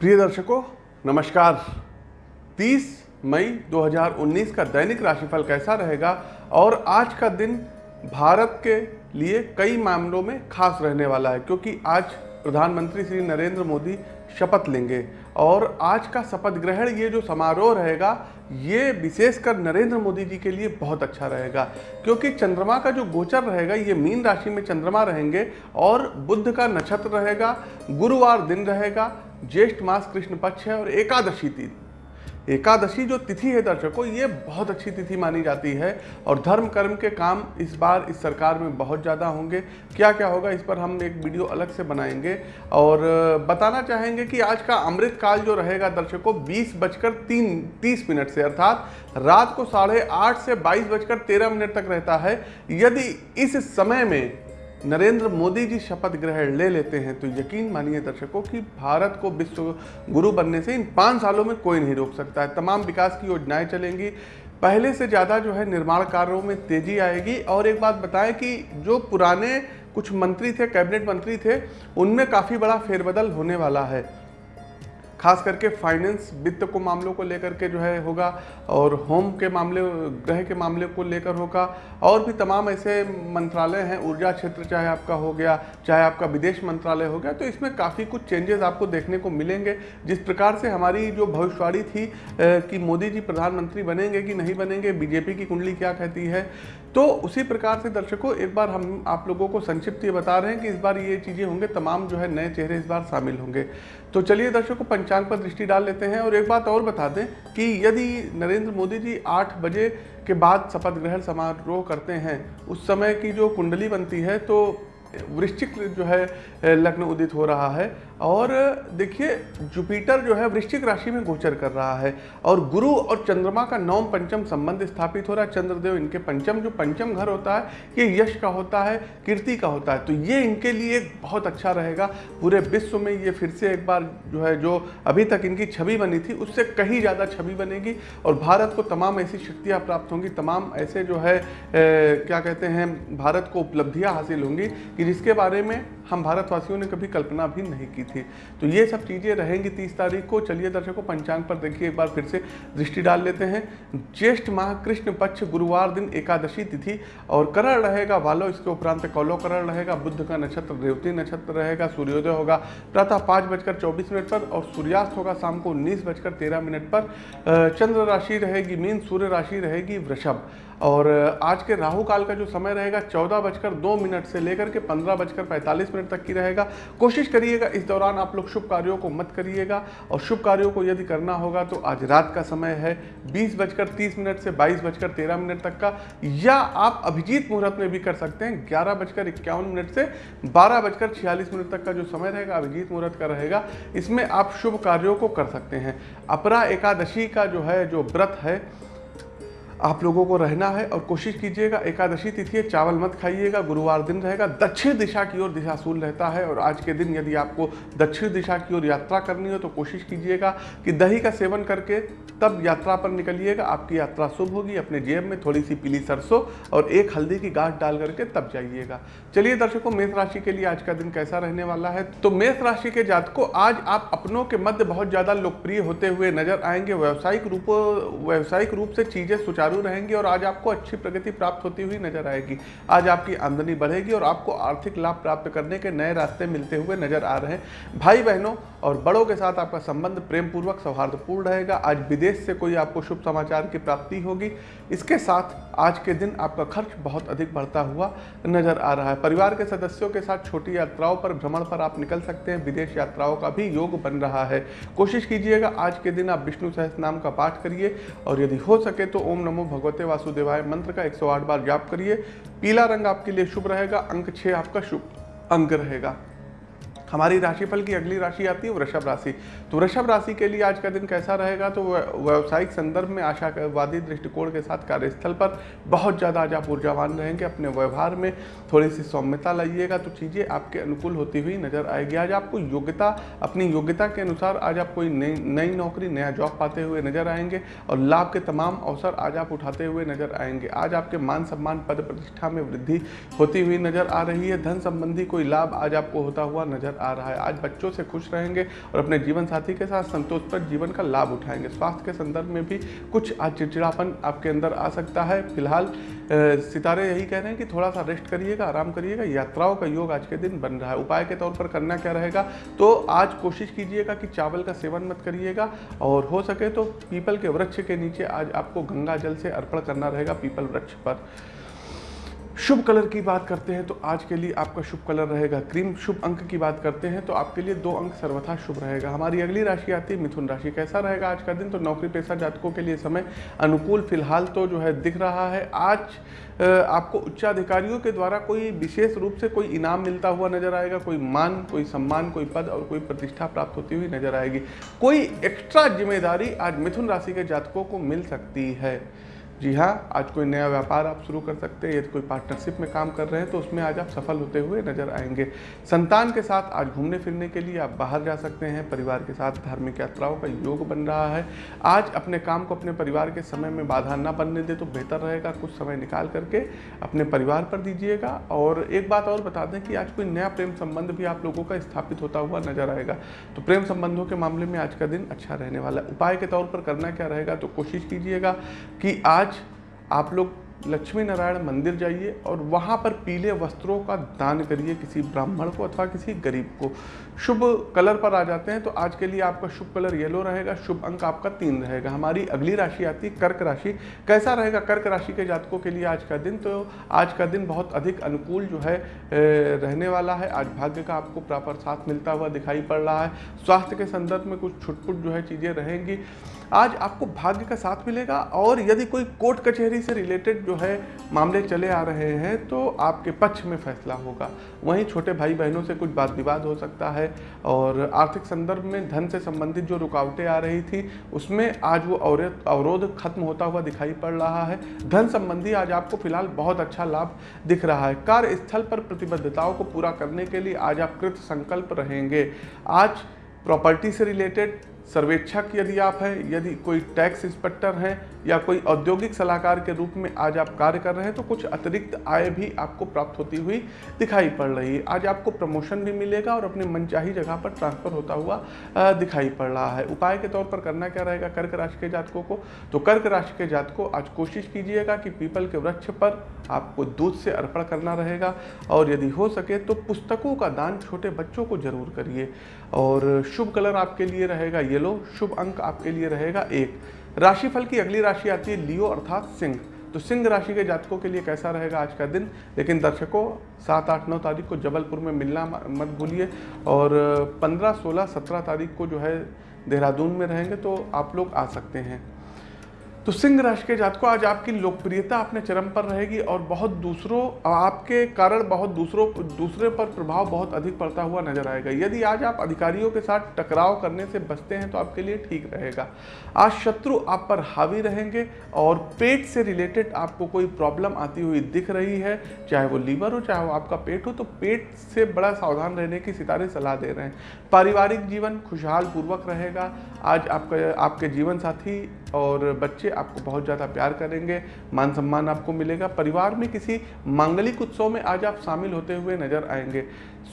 प्रिय दर्शकों, नमस्कार। 30 मई 2019 का दैनिक राशिफल कैसा रहेगा और आज का दिन भारत के लिए कई मामलों में खास रहने वाला है, क्योंकि आज प्रधानमंत्री श्री नरेंद्र मोदी शपथ लेंगे और आज का शपथ ग्रहण, ये जो समारोह रहेगा, ये विशेषकर नरेंद्र मोदी जी के लिए बहुत अच्छा रहेगा, क्योंकि चंद्रमा का जो गोचर रहेगा, ये मीन राशि में चंद्रमा रहेंगे और बुद्ध का नक्षत्र रहेगा, गुरुवार दिन रहेगा ज्येष्ठ मास कृष्ण पक्ष है और एकादशी दिन एकादशी जो तिथि है दर्शकों, ये बहुत अच्छी तिथि मानी जाती है और धर्म कर्म के काम इस बार इस सरकार में बहुत ज़्यादा होंगे। क्या क्या होगा इस पर हम एक वीडियो अलग से बनाएँगे और बताना चाहेंगे कि आज का अमृत काल जो रहेगा दर्शकों, बीस बजकर तीन, तीस मिनट से, अर्थात रात को साढ़े आठ से बाईस बजकर तेरह मिनट तक रहता है। यदि इस समय में नरेंद्र मोदी जी शपथ ग्रहण ले लेते हैं तो यकीन मानिए दर्शकों कि भारत को विश्व गुरु बनने से इन पाँच सालों में कोई नहीं रोक सकता है। तमाम विकास की योजनाएँ चलेंगी। पहले से ज़्यादा जो है निर्माण कार्यों में तेज़ी आएगी। और एक बात बताएँ कि जो पुराने कुछ मंत्री थे, कैबिनेट मंत्री थे, उनमें काफ़ी बड़ा फेरबदल होने वाला है। खास करके फाइनेंस वित्त को मामलों को लेकर के जो है होगा और होम के मामले ग्रह के मामले को लेकर होगा। और भी तमाम ऐसे मंत्रालय हैं, ऊर्जा क्षेत्र चाहे आपका हो गया, चाहे आपका विदेश मंत्रालय हो गया तो इसमें काफ़ी कुछ चेंजेस आपको देखने को मिलेंगे। जिस प्रकार से हमारी जो भविष्यवाणी थी कि मोदी जी प्रधानमंत्री बनेंगे कि नहीं बनेंगे, बीजेपी की कुंडली क्या कहती है तो उसी प्रकार से दर्शकों, एक बार हम आप लोगों को संक्षिप्त ये बता रहे हैं कि इस बार ये चीज़ें होंगे, तमाम जो है नए चेहरे इस बार शामिल होंगे। तो चलिए दर्शकों, पंचांग पर दृष्टि डाल लेते हैं और एक बात और बता दें कि यदि नरेंद्र मोदी जी आठ बजे के बाद शपथ ग्रहण समारोह करते हैं, उस समय की जो कुंडली बनती है तो वृश्चिक जो है, लग्न उदित हो रहा है। और देखिए जुपिटर जो है वृश्चिक राशि में गोचर कर रहा है और गुरु और चंद्रमा का नवम पंचम संबंध स्थापित हो रहा है। चंद्रदेव इनके पंचम जो पंचम घर होता है ये यश का होता है कीर्ति का होता है। तो ये इनके लिए बहुत अच्छा रहेगा। पूरे विश्व में ये फिर से एक बार जो है जो अभी तक इनकी छवि बनी थी उससे कहीं ज़्यादा छवि बनेगी और भारत को तमाम ऐसी शक्तियाँ प्राप्त होंगी तमाम ऐसे जो है ए, क्या कहते हैं भारत को उपलब्धियाँ हासिल होंगी कि जिसके बारे में हम भारतवासियों ने कभी कल्पना भी नहीं की थी। तो ये सब चीज़ें रहेंगी तीस तारीख को। चलिए दर्शकों, पंचांग पर देखिए, एक बार फिर से दृष्टि डाल लेते हैं। ज्येष्ठ माह कृष्ण पक्ष गुरुवार दिन एकादशी तिथि और करण रहेगा वालो इसके उपरांत कौलो करण रहेगा, बुद्ध का नक्षत्र, रेवती नक्षत्र रहेगा, सूर्योदय होगा। प्रातः पाँच बजकर चौबीस मिनट पर और सूर्यास्त होगा शाम को उन्नीस बजकर तेरह मिनट पर। चंद्र राशि रहेगी, मीन सूर्य राशि रहेगी वृषभ। और आज के राहु काल का जो समय रहेगा, चौदह बजकर दो मिनट से लेकर के पंद्रह बजकर पैंतालीस मिनट तक की रहेगा। कोशिश करिएगा, इस दौरान आप लोग शुभ कार्यों को मत करिएगा और शुभ कार्यों को यदि करना होगा तो आज रात का समय है, बीस बजकर तीस मिनट से बाईस बजकर तेरह मिनट तक का, या आप अभिजीत मुहूर्त में भी कर सकते हैं, ग्यारह बजकर इक्यावन मिनट से बारह बजकर छियालीस मिनट तक का जो समय रहेगा, अभिजीत मुहूर्त का रहेगा, इसमें आप शुभ कार्यों को कर सकते हैं। अपरा एकादशी का जो है, जो व्रत है आप लोगों को रहना है और कोशिश कीजिएगा, एकादशी तिथि है, चावल मत खाइएगा, गुरुवार दिन रहेगा, दक्षिण दिशा की ओर दिशाशूल रहता है और आज के दिन यदि आपको दक्षिण दिशा की ओर यात्रा करनी हो तो कोशिश कीजिएगा कि दही का सेवन करके तब यात्रा पर निकलिएगा, आपकी यात्रा शुभ होगी, अपने जेब में थोड़ी सी पीली सरसों और एक हल्दी की गांठ डाल करके तब जाइएगा। चलिए दर्शकों, मेष राशि के लिए आज का दिन कैसा रहने वाला है? तो मेष राशि के जातकों, आज आप अपनों के मध्य बहुत ज़्यादा लोकप्रिय होते हुए नज़र आएँगे, व्यावसायिक रूप व्यावसायिक रूप से चीज़ें सुचारू सुचारू रहेंगी और आज आपको अच्छी प्रगति प्राप्त होती हुई नज़र आएगी। आज आपकी आमदनी बढ़ेगी और आपको आर्थिक लाभ प्राप्त करने के नए रास्ते मिलते हुए नज़र आ रहे हैं। भाई बहनों और बड़ों के साथ आपका संबंध प्रेम पूर्वक सौहार्दपूर्ण रहेगा। आज विदेश से कोई आपको शुभ समाचार की प्राप्ति होगी। इसके साथ आज के दिन आपका खर्च बहुत अधिक बढ़ता हुआ नज़र आ रहा है। परिवार के सदस्यों के साथ छोटी यात्राओं पर, भ्रमण पर आप निकल सकते हैं। विदेश यात्राओं का भी योग बन रहा है। कोशिश कीजिएगा आज के दिन आप विष्णु सहस नाम का पाठ करिए और यदि हो सके तो ओम नमो भगवते वासुदेवाय मंत्र का 108 बार जाप करिए। पीला रंग आपके लिए शुभ रहेगा। अंक छः आपका शुभ अंक रहेगा। हमारी राशिफल की अगली राशि आती है वृषभ राशि। तो वृषभ राशि के लिए आज का दिन कैसा रहेगा? तो व्यावसायिक संदर्भ में आशावादी दृष्टिकोण के साथ कार्यस्थल पर बहुत ज़्यादा आज आप ऊर्जावान रहेंगे अपने व्यवहार में। थोड़ी सी सौम्यता लाइएगा तो चीज़ें आपके अनुकूल होती हुई नज़र आएगी। आज आपको योग्यता, अपनी योग्यता के अनुसार आज आप कोई नई नई नौकरी, नया जॉब पाते हुए नज़र आएँगे और लाभ के तमाम अवसर आज आप उठाते हुए नज़र आएँगे। आज आपके मान सम्मान, पद प्रतिष्ठा में वृद्धि होती हुई नज़र आ रही है। धन संबंधी कोई लाभ आज आपको होता हुआ नज़र आ रहा है। आज बच्चों से खुश रहेंगे और अपने जीवन साथी के साथ संतोष पर जीवन का लाभ उठाएँगे। स्वास्थ्य के संदर्भ में भी कुछ आज चिड़चिड़ापन आपके अंदर आ सकता है। फ़िलहाल सितारे यही कह रहे हैं कि थोड़ा सा रेस्ट करिएगा, आराम करिएगा, यात्राओं का योग आज के दिन बन रहा है। उपाय के तौर पर करना क्या रहेगा? तो आज कोशिश कीजिएगा कि चावल का सेवन मत करिएगा और हो सके तो पीपल के वृक्ष के नीचे आज आपको गंगा जल से अर्पण करना रहेगा पीपल वृक्ष पर। शुभ कलर की बात करते हैं तो आज के लिए आपका शुभ कलर रहेगा क्रीम। शुभ अंक की बात करते हैं तो आपके लिए दो अंक सर्वथा शुभ रहेगा। हमारी अगली राशि आती है मिथुन राशि। कैसा रहेगा आज का दिन? तो नौकरी पेशा जातकों के लिए समय अनुकूल। फ़िलहाल तो जो है दिख रहा है। आज आपको उच्चाधिकारियों के द्वारा कोई विशेष रूप से कोई इनाम मिलता हुआ नज़र आएगा। कोई मान, कोई सम्मान, कोई पद और कोई प्रतिष्ठा प्राप्त होती हुई नज़र आएगी। कोई एक्स्ट्रा ज़िम्मेदारी आज मिथुन राशि के जातकों को मिल सकती है। जी हाँ आज कोई नया व्यापार आप शुरू कर सकते हैं, यदि कोई पार्टनरशिप में काम कर रहे हैं तो उसमें आज आप सफल होते हुए नज़र आएँगे। संतान के साथ आज घूमने फिरने के लिए आप बाहर जा सकते हैं, परिवार के साथ धार्मिक यात्राओं का योग बन रहा है। आज अपने काम को अपने परिवार के समय में बाधा ना बनने दे तो बेहतर रहेगा। कुछ समय निकाल करके अपने परिवार पर दीजिएगा। और एक बात और बता दें कि आज कोई नया प्रेम संबंध भी आप लोगों का स्थापित होता हुआ नज़र आएगा। तो प्रेम संबंधों के मामले में आज का दिन अच्छा रहने वाला है। उपाय के तौर पर करना क्या रहेगा तो कोशिश कीजिएगा कि आज आज आप लोग लक्ष्मी नारायण मंदिर जाइए और वहाँ पर पीले वस्त्रों का दान करिए किसी ब्राह्मण को अथवा किसी गरीब को। शुभ कलर पर आ जाते हैं तो आज के लिए आपका शुभ कलर येलो रहेगा, शुभ अंक आपका तीन रहेगा। हमारी अगली राशि आती है कर्क राशि। कैसा रहेगा कर्क राशि के जातकों के लिए आज का दिन? तो आज का दिन बहुत अधिक अनुकूल जो है रहने वाला है। आज भाग्य का आपको प्रॉपर साथ मिलता हुआ दिखाई पड़ रहा है। स्वास्थ्य के संदर्भ में कुछ छुटपुट जो है चीज़ें रहेंगी। आज आपको भाग्य का साथ मिलेगा और यदि कोई कोर्ट कचहरी से रिलेटेड जो है मामले चले आ रहे हैं तो आपके पक्ष में फैसला होगा। वहीं छोटे भाई बहनों से कुछ बात विवाद हो सकता है और आर्थिक संदर्भ में धन से संबंधित जो रुकावटें आ रही थी, उसमें आज वो अवरोध खत्म होता हुआ दिखाई पड़ रहा है। धन संबंधी आज आपको फ़िलहाल बहुत अच्छा लाभ दिख रहा है। कार्यस्थल पर प्रतिबद्धताओं को पूरा करने के लिए आज आप कृत संकल्प रहेंगे। आज प्रॉपर्टी से रिलेटेड सर्वेक्षक यदि आप हैं, यदि कोई टैक्स इंस्पेक्टर हैं या कोई औद्योगिक सलाहकार के रूप में आज आप कार्य कर रहे हैं तो कुछ अतिरिक्त आय भी आपको प्राप्त होती हुई दिखाई पड़ रही है। आज आपको प्रमोशन भी मिलेगा और अपने मनचाही जगह पर ट्रांसफ़र होता हुआ दिखाई पड़ रहा है। उपाय के तौर पर करना क्या रहेगा कर्क राशि के जातकों को? तो कर्क राशि के जातकों, आज कोशिश कीजिएगा कि पीपल के वृक्ष पर आपको दूध से अर्पण करना रहेगा और यदि हो सके तो पुस्तकों का दान छोटे बच्चों को ज़रूर करिए। और शुभ कलर आपके लिए रहेगा येलो, शुभ अंक आपके लिए रहेगा एक। राशिफल की अगली राशि आती है लियो अर्थात सिंह। तो सिंह राशि के जातकों के लिए कैसा रहेगा आज का दिन? लेकिन दर्शकों, सात, आठ, नौ तारीख को जबलपुर में मिलना मत भूलिए। और पंद्रह, सोलह, सत्रह तारीख को जो है देहरादून में रहेंगे तो आप लोग आ सकते हैं। तो सिंह राशि के जातकों आज आपकी लोकप्रियता अपने चरम पर रहेगी और बहुत दूसरों, आपके कारण बहुत दूसरों, दूसरे पर प्रभाव बहुत अधिक पड़ता हुआ नज़र आएगा। यदि आज आप अधिकारियों के साथ टकराव करने से बचते हैं तो आपके लिए ठीक रहेगा। आज शत्रु आप पर हावी रहेंगे और पेट से रिलेटेड आपको कोई प्रॉब्लम आती हुई दिख रही है, चाहे वो लीवर हो, चाहे वो आपका पेट हो तो पेट से बड़ा सावधान रहने की सितारे सलाह दे रहे हैं। पारिवारिक जीवन खुशहाल पूर्वक रहेगा। आज आपका, आपके जीवन साथी और बच्चे आपको बहुत ज़्यादा प्यार करेंगे मान सम्मान आपको मिलेगा। परिवार में किसी मांगलिक उत्सव में आज आप शामिल होते हुए नज़र आएँगे।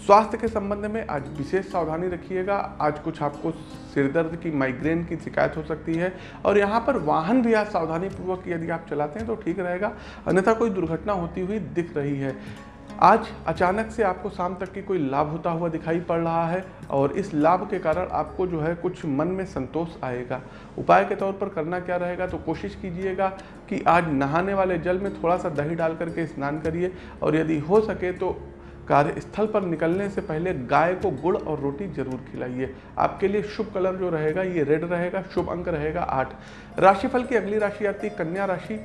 स्वास्थ्य के संबंध में आज विशेष सावधानी रखिएगा। आज कुछ आपको सिरदर्द की, माइग्रेन की शिकायत हो सकती है और यहाँ पर वाहन भी आज सावधानी पूर्वक यदि आप चलाते हैं तो ठीक रहेगा। अन्यथा कोई दुर्घटना होती हुई दिख रही है। आज अचानक से आपको शाम तक की कोई लाभ होता हुआ दिखाई पड़ रहा है और इस लाभ के कारण आपको जो है कुछ मन में संतोष आएगा। उपाय के तौर पर करना क्या रहेगा तो कोशिश कीजिएगा कि आज नहाने वाले जल में थोड़ा सा दही डाल करके स्नान करिए और यदि हो सके तो कार्यस्थल पर निकलने से पहले गाय को गुड़ और रोटी ज़रूर खिलाइए। आपके लिए शुभ कलर जो रहेगा, ये रेड रहेगा, शुभ अंक रहेगा आठ। राशिफल की अगली राशि आती है कन्या राशि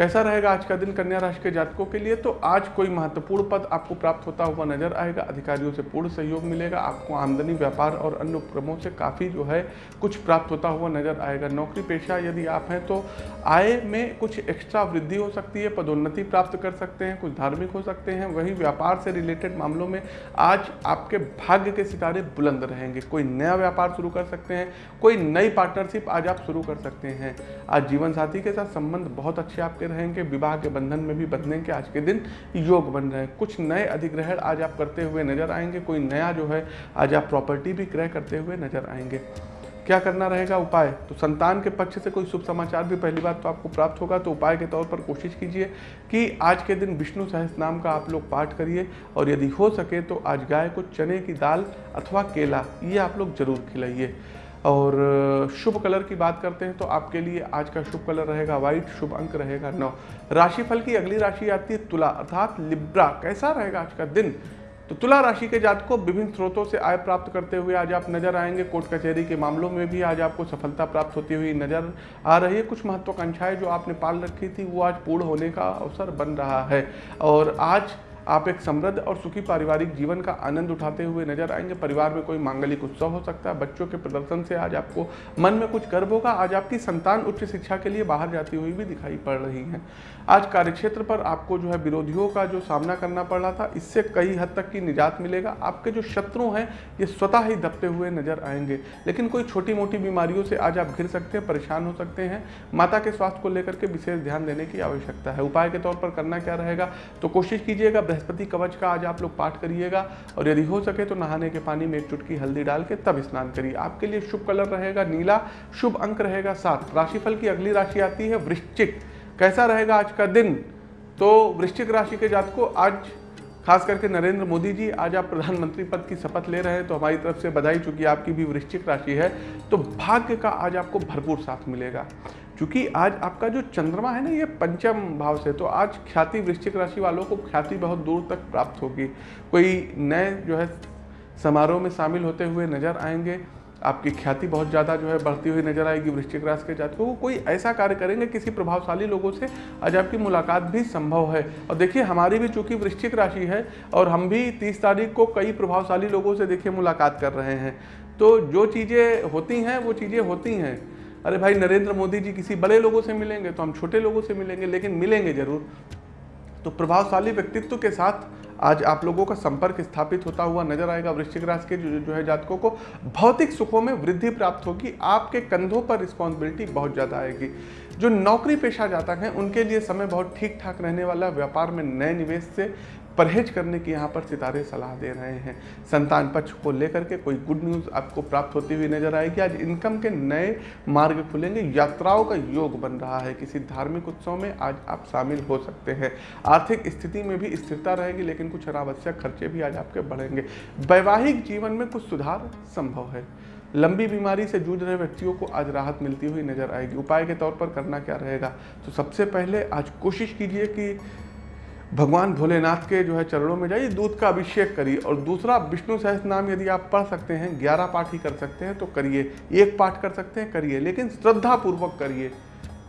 कैसा रहेगा आज का दिन कन्या राशि के जातकों के लिए? तो आज कोई महत्वपूर्ण पद आपको प्राप्त होता हुआ नज़र आएगा। अधिकारियों से पूर्ण सहयोग मिलेगा। आपको आमदनी, व्यापार और अन्य उपक्रमों से काफ़ी जो है कुछ प्राप्त होता हुआ नज़र आएगा। नौकरी पेशा यदि आप हैं तो आय में कुछ एक्स्ट्रा वृद्धि हो सकती है, पदोन्नति प्राप्त कर सकते हैं, कुछ धार्मिक हो सकते हैं। वही व्यापार से रिलेटेड मामलों में आज आपके भाग्य के सितारे बुलंद रहेंगे। कोई नया व्यापार शुरू कर सकते हैं, कोई नई पार्टनरशिप आज आप शुरू कर सकते हैं। आज जीवन साथी के साथ संबंध बहुत अच्छे आपके रहेंगे विवाह के बंधन में भी बंधने के आज के दिन योग बन रहे हैं। कुछ नए अधिग्रहण आज आप करते हुए नज़र आएँगे। कोई नया जो है, आज आप प्रॉपर्टी भी क्रय करते हुए नज़र आएँगे। क्या करना रहेगा? उपाय? तो संतान के पक्ष से कोई शुभ समाचार भी पहली बात तो आपको प्राप्त होगा। तो उपाय के तौर पर कोशिश कीजिए कि आज के दिन विष्णु सहस नाम का आप लोग पाठ करिए। और यदि हो सके तो आज गाय को चने की दाल अथवा केला, ये आप लोग ज़रूर खिलाइए। और शुभ कलर की बात करते हैं तो आपके लिए आज का शुभ कलर रहेगा व्हाइट शुभ अंक रहेगा नौ। राशिफल की अगली राशि आती है तुला, अर्थात लिब्रा। कैसा रहेगा आज का दिन? तो तुला राशि के जात को विभिन्न स्रोतों से आय प्राप्त करते हुए आज आप नज़र आएँगे। कोर्ट कचहरी के मामलों में भी आज आपको सफलता प्राप्त होती हुई नज़र आ रही है। कुछ महत्वाकांक्षाएँ जो आपने पाल रखी थी, वो आज पूर्ण होने का अवसर बन रहा है। और आज आप एक समृद्ध और सुखी पारिवारिक जीवन का आनंद उठाते हुए नज़र आएँगे। परिवार में कोई मांगलिक उत्सव हो सकता है। बच्चों के प्रदर्शन से आज आपको मन में कुछ गर्व होगा। आज आपकी संतान उच्च शिक्षा के लिए बाहर जाती हुई भी दिखाई पड़ रही है। आज कार्यक्षेत्र पर आपको जो है विरोधियों का जो सामना करना पड़ रहा था, इससे कई हद तक की निजात मिलेगा। आपके जो शत्रु हैं, ये स्वतः ही दबते हुए नज़र आएँगे। लेकिन कोई छोटी मोटी बीमारियों से आज आप घिर सकते हैं, परेशान हो सकते हैं। माता के स्वास्थ्य को लेकर के विशेष ध्यान देने की आवश्यकता है। उपाय के तौर पर करना क्या रहेगा? तो कोशिश कीजिएगा बृहस्पति कवच का आज आप लोग पाठ करिएगा और यदि हो सके तो नहाने के पानी में एक चुटकी हल्दी डाल के तब स्नान करिए। आपके लिए शुभ कलर रहेगा नीला, शुभ अंक रहेगा सात। राशिफल की अगली राशि आती है वृश्चिक। कैसा रहेगा आज का दिन? तो वृश्चिक राशि के जात को आज खास करके नरेंद्र मोदी जी, आज आप प्रधानमंत्री पद की शपथ ले रहे हैं तो हमारी तरफ़ से बधाई, चूँकि आपकी भी वृश्चिक राशि है तो भाग्य का आज आपको भरपूर साथ मिलेगा। क्योंकि आज आपका जो चंद्रमा है ना, ये पंचम भाव से तो आज ख्याति वृश्चिक राशि वालों को ख्याति बहुत दूर तक प्राप्त होगी। कोई नए जो है समारोह में शामिल होते हुए नज़र आएँगे, आपकी ख्याति बहुत ज़्यादा जो है बढ़ती हुई नज़र आएगी वृश्चिक राशि के जातकों को। कोई ऐसा कार्य करेंगे, किसी प्रभावशाली लोगों से आज आपकी मुलाकात भी संभव है। और देखिए, हमारी भी चूँकि वृश्चिक राशि है, और हम भी तीस तारीख को कई प्रभावशाली लोगों से देखिए मुलाकात कर रहे हैं। तो जो चीज़ें होती हैं, वो चीज़ें होती हैं। अरे भाई नरेंद्र मोदी जी किसी बड़े लोगों से मिलेंगे तो हम छोटे लोगों से मिलेंगे लेकिन मिलेंगे ज़रूर। तो प्रभावशाली व्यक्तित्व के साथ आज आप लोगों का संपर्क स्थापित होता हुआ नज़र आएगा वृश्चिक राशि के जो, जो है जातकों को। भौतिक सुखों में वृद्धि प्राप्त होगी आपके कंधों पर रिस्पॉन्सिबिलिटी बहुत ज़्यादा आएगी। जो नौकरी पेशा जातक हैं उनके लिए समय बहुत ठीक ठाक रहने वाला व्यापार में नए निवेश से परहेज करने की यहाँ पर सितारे सलाह दे रहे हैं। संतान पक्ष को लेकर के कोई गुड न्यूज़ आपको प्राप्त होती हुई नज़र आएगी। आज इनकम के नए मार्ग खुलेंगे, यात्राओं का योग बन रहा है। किसी धार्मिक उत्सव में आज आप शामिल हो सकते हैं। आर्थिक स्थिति में भी स्थिरता रहेगी, लेकिन कुछ अनावश्यक खर्चे भी आज आपके बढ़ेंगे। वैवाहिक जीवन में कुछ सुधार संभव है। लंबी बीमारी से जूझ रहे व्यक्तियों को आज राहत मिलती हुई नज़र आएगी। उपाय के तौर पर करना क्या रहेगा? तो सबसे पहले आज कोशिश कीजिए कि भगवान भोलेनाथ के जो है चरणों में जाइए दूध का अभिषेक करिए। और दूसरा, विष्णु सहस्त्र नाम यदि आप पढ़ सकते हैं, ग्यारह पाठ ही कर सकते हैं तो करिए। एक पाठ कर सकते हैं, करिए। लेकिन श्रद्धा पूर्वक करिए।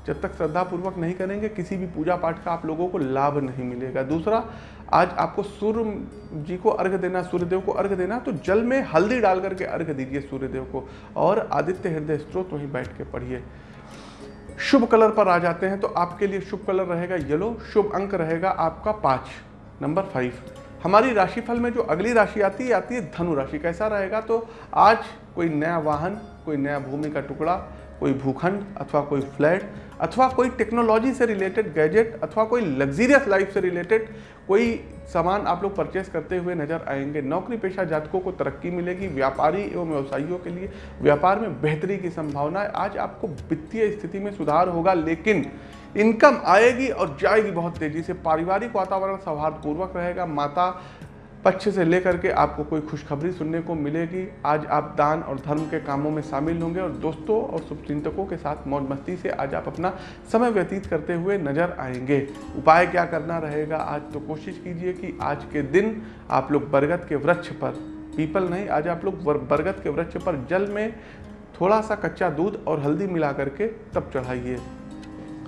जब तक श्रद्धा पूर्वक नहीं करेंगे, किसी भी पूजा पाठ का आप लोगों को लाभ नहीं मिलेगा। दूसरा, आज आपको सूर्य जी को अर्घ देना, सूर्यदेव को अर्घ देना तो जल में हल्दी डाल करके अर्घ दीजिए सूर्यदेव को। और आदित्य हृदय स्त्रोत वहीं बैठ के पढ़िए। शुभ कलर पर आ जाते हैं तो आपके लिए शुभ कलर रहेगा येलो शुभ अंक रहेगा आपका पाँच। नंबर फाइव हमारी राशिफल में जो अगली राशि आती है आती है धनु राशि। कैसा रहेगा? तो आज कोई नया वाहन, कोई नया भूमि का टुकड़ा कोई भूखंड अथवा कोई फ्लैट अथवा कोई टेक्नोलॉजी से रिलेटेड गैजेट अथवा कोई लग्जीरियस लाइफ से रिलेटेड कोई सामान आप लोग परचेस करते हुए नज़र आएँगे। नौकरी पेशा जातकों को तरक्की मिलेगी व्यापारी एवं व्यवसायियों के लिए। व्यापार में बेहतरी की संभावना है। आज आपको वित्तीय स्थिति में सुधार होगा, लेकिन इनकम आएगी और जाएगी बहुत तेज़ी से। पारिवारिक वातावरण सौहार्दपूर्वक रहेगा। माता पक्ष से लेकर के आपको कोई खुशखबरी सुनने को मिलेगी। आज आप दान और धर्म के कामों में शामिल होंगे और दोस्तों और शुभचिंतकों के साथ मौज मस्ती से आज आप अपना समय व्यतीत करते हुए नज़र आएँगे। उपाय क्या करना रहेगा? आज तो कोशिश कीजिए कि आज के दिन आप लोग बरगद के वृक्ष पर पीपल नहीं, आज आप लोग बरगद के वृक्ष पर जल में थोड़ा सा कच्चा दूध और हल्दी मिला करके तब चढ़ाइए।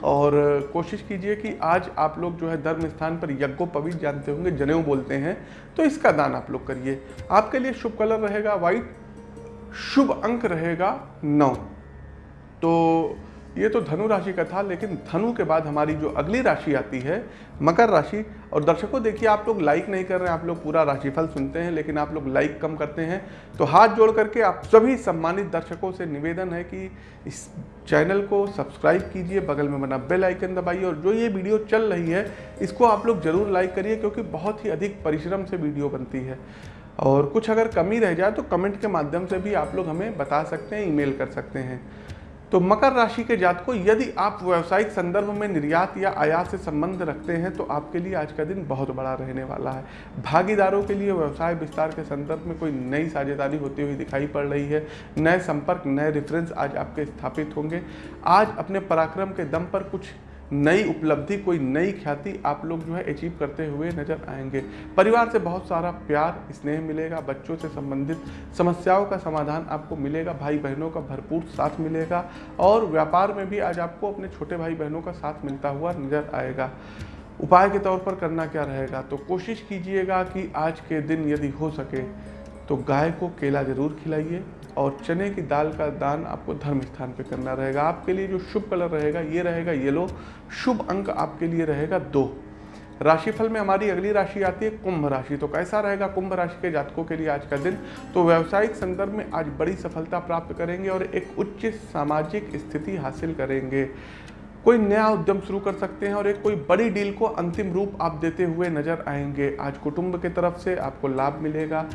और कोशिश कीजिए कि आज आप लोग जो है धर्म स्थान पर यज्ञोपवीत जानते होंगे, जनेऊ बोलते हैं तो इसका दान आप लोग करिए। आपके लिए शुभ कलर रहेगा वाइट शुभ अंक रहेगा नौ। तो ये तो धनु राशि का था, लेकिन धनु के बाद हमारी जो अगली राशि आती है, मकर राशि, और दर्शकों देखिए, आप लोग लाइक नहीं कर रहे हैं, आप लोग पूरा राशिफल सुनते हैं, लेकिन आप लोग लाइक कम करते हैं। तो हाथ जोड़ करके आप सभी सम्मानित दर्शकों से निवेदन है कि इस चैनल को सब्सक्राइब कीजिए, बगल में बना बेल आइकन दबाइए, और जो ये वीडियो चल रही है, इसको आप लोग ज़रूर लाइक करिए, क्योंकि बहुत ही अधिक परिश्रम से वीडियो बनती है। और कुछ अगर कमी रह जाए तो कमेंट के माध्यम से भी आप लोग हमें बता सकते हैं, ईमेल कर सकते हैं। तो मकर राशि के जात को यदि आप व्यावसायिक संदर्भ में निर्यात या आयात से संबंध रखते हैं तो आपके लिए आज का दिन बहुत बड़ा रहने वाला है। भागीदारों के लिए व्यवसाय विस्तार के संदर्भ में कोई नई साझेदारी होती हुई दिखाई पड़ रही है। नए संपर्क, नए रेफरेंस आज आपके स्थापित होंगे। आज अपने पराक्रम के दम पर कुछ नई उपलब्धि, कोई नई ख्याति आप लोग जो है अचीव करते हुए नज़र आएँगे। परिवार से बहुत सारा प्यार, स्नेह मिलेगा, बच्चों से संबंधित समस्याओं का समाधान आपको मिलेगा भाई बहनों का भरपूर साथ मिलेगा और व्यापार में भी आज आपको अपने छोटे भाई बहनों का साथ मिलता हुआ नज़र आएगा। उपाय के तौर पर करना क्या रहेगा? तो कोशिश कीजिएगा कि आज के दिन यदि हो सके तो गाय को केला ज़रूर खिलाइए। और चने की दाल का दान आपको धर्म स्थान पे करना रहेगा। आपके लिए जो शुभ कलर रहेगा, ये रहेगा येलो। शुभ अंक आपके लिए रहेगा दो। राशिफल में हमारी अगली राशि आती है कुंभ राशि। तो कैसा रहेगा कुंभ राशि के जातकों के लिए आज का दिन? तो व्यावसायिक संदर्भ में आज बड़ी सफलता प्राप्त करेंगे और एक उच्च सामाजिक स्थिति हासिल करेंगे। कोई नया उद्यम शुरू कर सकते हैं और एक कोई बड़ी डील को अंतिम रूप आप देते हुए नज़र आएँगे। आज कुटुंब के तरफ़ से आपको लाभ मिलेगा।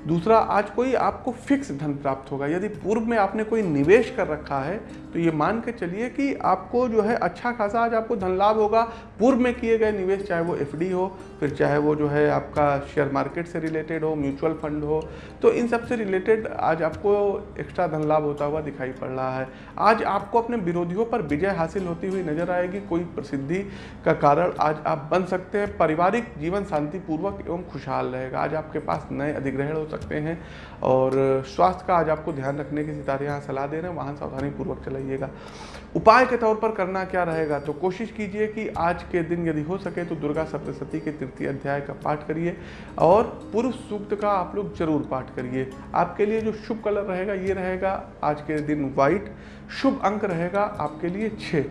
दूसरा, आज कोई आपको फिक्स धन प्राप्त होगा। यदि पूर्व में आपने कोई निवेश कर रखा है तो ये मान के चलिए कि आपको जो है अच्छा खासा आज आपको धन लाभ होगा। पूर्व में किए गए निवेश, चाहे वो एफडी हो, फिर चाहे वो जो है आपका शेयर मार्केट से रिलेटेड हो, म्यूचुअल फंड हो तो इन सबसे रिलेटेड आज आपको एक्स्ट्रा धन लाभ होता हुआ दिखाई पड़ रहा है। आज आपको अपने विरोधियों पर विजय हासिल होती हुई नज़र आएगी। कोई प्रसिद्धि का कारण आज आप बन सकते हैं। पारिवारिक जीवन शांतिपूर्वक एवं खुशहाल रहेगा। आज आपके पास नए अधिग्रहण सकते हैं। और स्वास्थ्य का आज आपको ध्यान रखने की सितारे यहाँ सलाह दे रहे हैं। वाहन सावधानी पूर्वक चलाइएगा। उपाय के तौर पर करना क्या रहेगा? तो कोशिश कीजिए कि आज के दिन यदि हो सके तो दुर्गा सप्तशती के तृतीय अध्याय का पाठ करिए और पुरुष सूक्त का आप लोग ज़रूर पाठ करिए। आपके लिए जो शुभ कलर रहेगा ये रहेगा आज के दिन व्हाइट। शुभ अंक रहेगा आपके लिए छः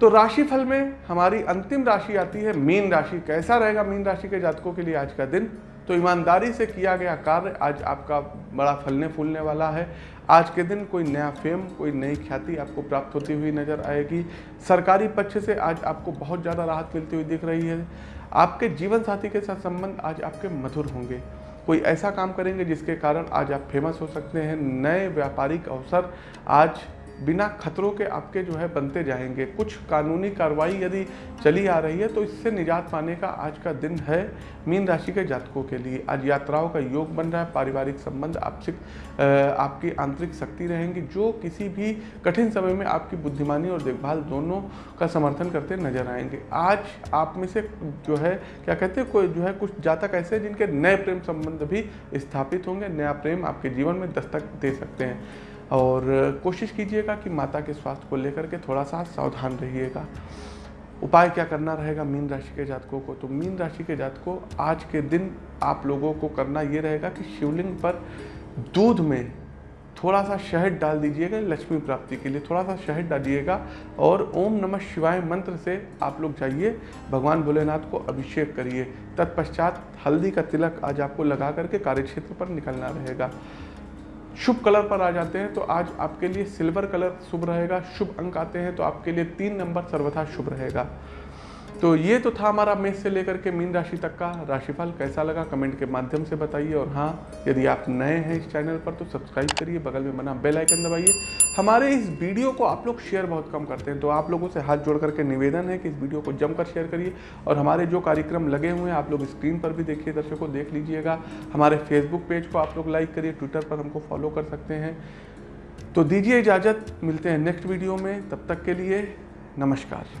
तो राशिफल में हमारी अंतिम राशि आती है। मीन राशि कैसा रहेगा? मीन राशि के जातकों के लिए आज का दिन तो ईमानदारी से किया गया कार्य आज आपका बड़ा फलने फूलने वाला है। आज के दिन कोई नया फेम, कोई नई ख्याति आपको प्राप्त होती हुई नज़र आएगी। सरकारी पक्ष से आज आपको बहुत ज़्यादा राहत मिलती हुई दिख रही है। आपके जीवन साथी के साथ संबंध आज आपके मधुर होंगे। कोई ऐसा काम करेंगे जिसके कारण आज आप फ़ेमस हो सकते हैं। नए व्यापारिक अवसर आज बिना खतरों के आपके जो है बनते जाएँगे। कुछ कानूनी कार्रवाई यदि चली आ रही है तो इससे निजात पाने का आज का दिन है मीन राशि के जातकों के लिए। आज यात्राओं का योग बन रहा है, पारिवारिक संबंध आपसी आपकी आंतरिक शक्ति रहेंगी, जो किसी भी कठिन समय में आपकी बुद्धिमानी और देखभाल दोनों का समर्थन करते नज़र आएँगे। आज आप में से जो है, क्या कहते हैं, कोई जो है, कुछ जातक ऐसे जिनके नए प्रेम संबंध भी स्थापित होंगे, नया प्रेम आपके जीवन में दस्तक दे सकते हैं। और कोशिश कीजिएगा कि माता के स्वास्थ्य को लेकर के थोड़ा सा सावधान रहिएगा। उपाय क्या करना रहेगा मीन राशि के जातकों को? तो मीन राशि के जातकों, आज के दिन आप लोगों को करना ये रहेगा कि शिवलिंग पर दूध में थोड़ा सा शहद डाल दीजिएगा, लक्ष्मी प्राप्ति के लिए थोड़ा सा शहद डालिएगा और ओम नमः शिवाय मंत्र से आप लोग जाइए, भगवान भोलेनाथ को अभिषेक करिए। तत्पश्चात हल्दी का तिलक आज आपको लगा करके कार्यक्षेत्र पर निकलना रहेगा। शुभ कलर पर आ जाते हैं तो आज आपके लिए सिल्वर कलर शुभ रहेगा, शुभ अंक आते हैं तो आपके लिए तीन नंबर सर्वथा शुभ रहेगा। तो ये तो था हमारा मेष से लेकर के मीन राशि तक का राशिफल। कैसा लगा? कमेंट के माध्यम से बताइए। और हाँ यदि आप नए हैं इस चैनल पर तो सब्सक्राइब करिए, बगल में बना बेल आइकन दबाइए। हमारे इस वीडियो को आप लोग शेयर बहुत कम करते हैं तो आप लोगों से हाथ जोड़ करके निवेदन है कि इस वीडियो को जमकर शेयर करिए। और हमारे जो कार्यक्रम लगे हुए हैं, आप लोग स्क्रीन पर भी देखिए, दर्शकों, देख लीजिएगा। हमारे फेसबुक पेज को आप लोग लाइक करिए, ट्विटर पर हमको फॉलो कर सकते हैं। तो दीजिए इजाज़त, मिलते हैं नेक्स्ट वीडियो में। तब तक के लिए नमस्कार।